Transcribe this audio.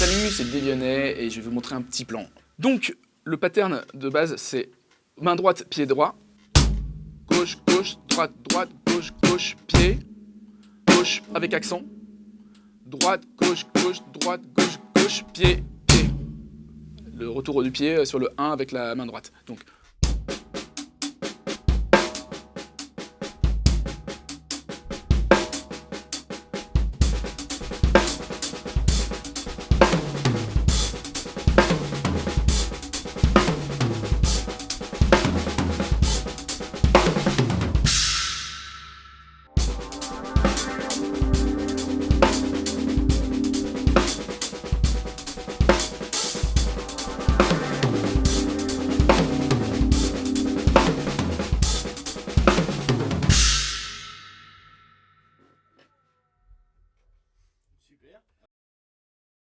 Salut, c'est Dévionnet et je vais vous montrer un petit plan. Donc, le pattern de base, c'est main droite, pied droit, gauche, gauche, droite, droite, gauche, gauche, pied, gauche avec accent, droite, gauche, gauche, droite, gauche, gauche, pied, pied. Le retour du pied sur le 1 avec la main droite. Donc, Yeah.